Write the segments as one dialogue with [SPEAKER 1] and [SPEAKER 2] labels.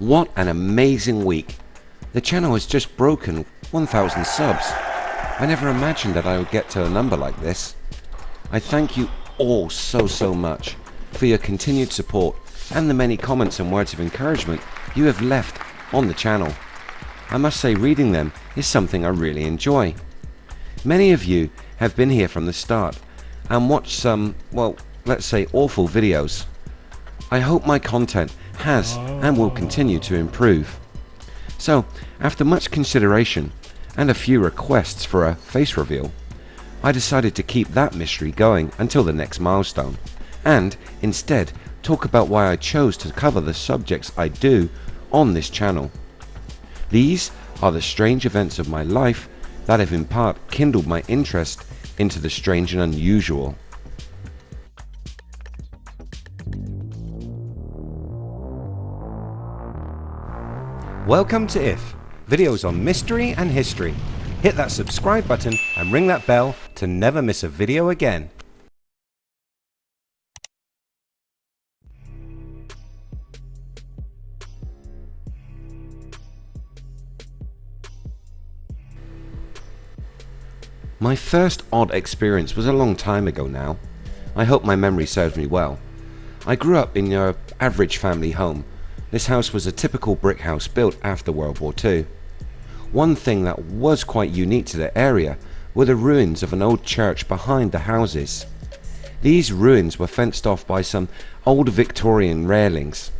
[SPEAKER 1] What an amazing week. The channel has just broken 1000 subs. I never imagined that I would get to a number like this. I thank you all so so much for your continued support and the many comments and words of encouragement you have left on the channel. I must say reading them is something I really enjoy. Many of you have been here from the start and watched some, well, let's say awful videos. I hope my content has and will continue to improve. So, after much consideration and a few requests for a face reveal, I decided to keep that mystery going until the next milestone and instead talk about why I chose to cover the subjects I do on this channel. These are the strange events of my life that have in part kindled my interest into the strange and unusual. Welcome to IF, videos on mystery and history. Hit that subscribe button and ring that bell to never miss a video again. My first odd experience was a long time ago now. I hope my memory serves me well. I grew up in your average family home. This house was a typical brick house built after World War II. One thing that was quite unique to the area were the ruins of an old church behind the houses. These ruins were fenced off by some old Victorian railings.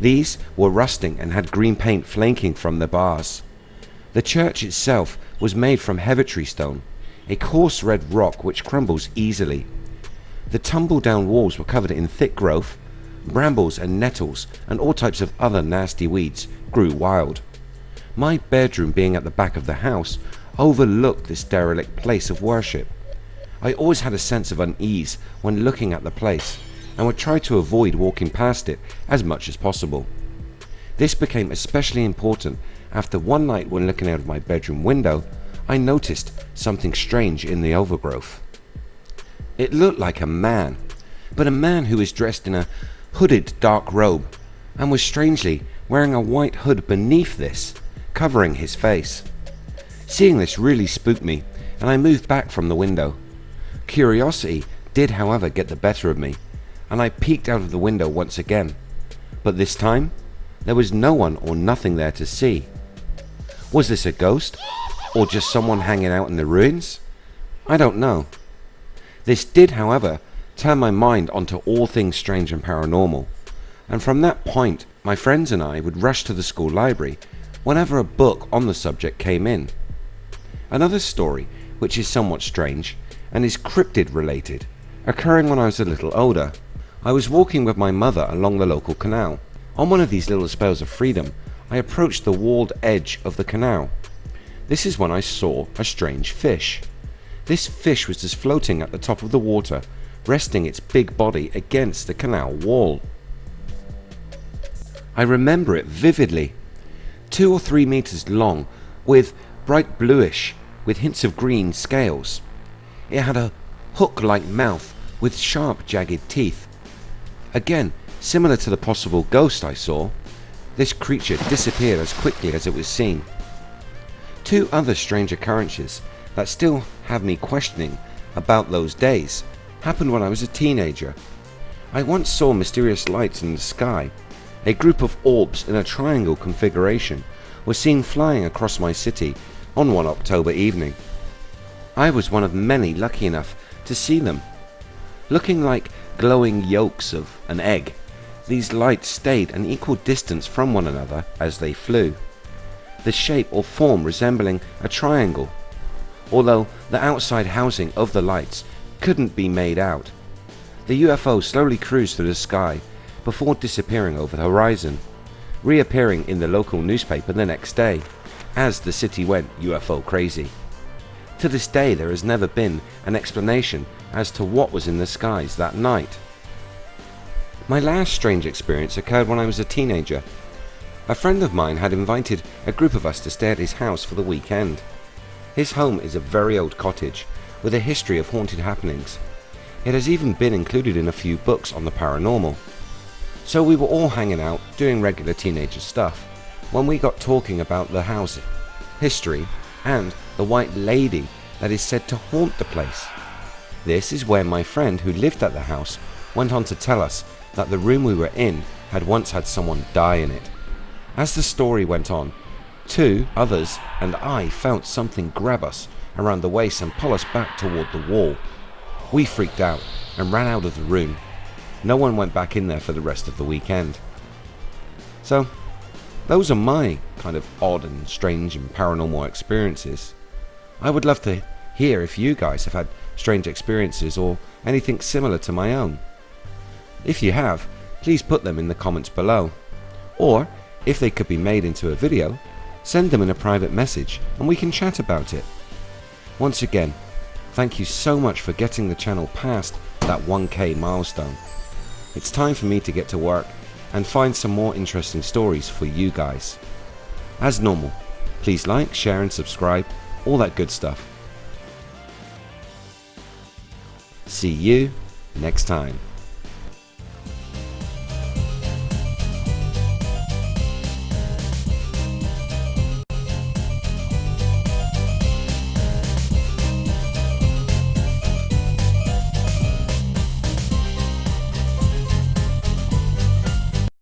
[SPEAKER 1] These were rusting and had green paint flanking from the bars. The church itself was made from hereditary stone a coarse red rock which crumbles easily. The tumble down walls were covered in thick growth, brambles and nettles and all types of other nasty weeds grew wild. My bedroom being at the back of the house overlooked this derelict place of worship. I always had a sense of unease when looking at the place and would try to avoid walking past it as much as possible. This became especially important after one night when looking out of my bedroom window I noticed something strange in the overgrowth. It looked like a man, but a man who was dressed in a hooded dark robe and was strangely wearing a white hood beneath this, covering his face. Seeing this really spooked me and I moved back from the window. Curiosity did however get the better of me and I peeked out of the window once again, but this time there was no one or nothing there to see. Was this a ghost or just someone hanging out in the ruins? I don't know. This did however turn my mind onto all things strange and paranormal and from that point my friends and I would rush to the school library whenever a book on the subject came in. Another story which is somewhat strange and is cryptid related occurring when I was a little older. I was walking with my mother along the local canal. On one of these little spells of freedom I approached the walled edge of the canal this is when I saw a strange fish. This fish was just floating at the top of the water, resting its big body against the canal wall. I remember it vividly. Two or three meters long, with bright bluish, with hints of green scales. It had a hook-like mouth with sharp jagged teeth. Again, similar to the possible ghost I saw, this creature disappeared as quickly as it was seen. Two other strange occurrences that still have me questioning about those days happened when I was a teenager. I once saw mysterious lights in the sky. A group of orbs in a triangle configuration were seen flying across my city on one October evening. I was one of many lucky enough to see them. Looking like glowing yolks of an egg, these lights stayed an equal distance from one another as they flew the shape or form resembling a triangle, although the outside housing of the lights couldn't be made out. The UFO slowly cruised through the sky before disappearing over the horizon, reappearing in the local newspaper the next day, as the city went UFO crazy. To this day there has never been an explanation as to what was in the skies that night. My last strange experience occurred when I was a teenager a friend of mine had invited a group of us to stay at his house for the weekend. His home is a very old cottage with a history of haunted happenings. It has even been included in a few books on the paranormal. So we were all hanging out, doing regular teenager stuff, when we got talking about the house, history, and the white lady that is said to haunt the place. This is where my friend who lived at the house went on to tell us that the room we were in had once had someone die in it. As the story went on, two others and I felt something grab us around the waist and pull us back toward the wall. We freaked out and ran out of the room. No one went back in there for the rest of the weekend. So, those are my kind of odd and strange and paranormal experiences. I would love to hear if you guys have had strange experiences or anything similar to my own. If you have, please put them in the comments below. Or, if they could be made into a video, send them in a private message and we can chat about it. Once again, thank you so much for getting the channel past that 1k milestone. It's time for me to get to work and find some more interesting stories for you guys. As normal, please like, share and subscribe, all that good stuff. See you next time.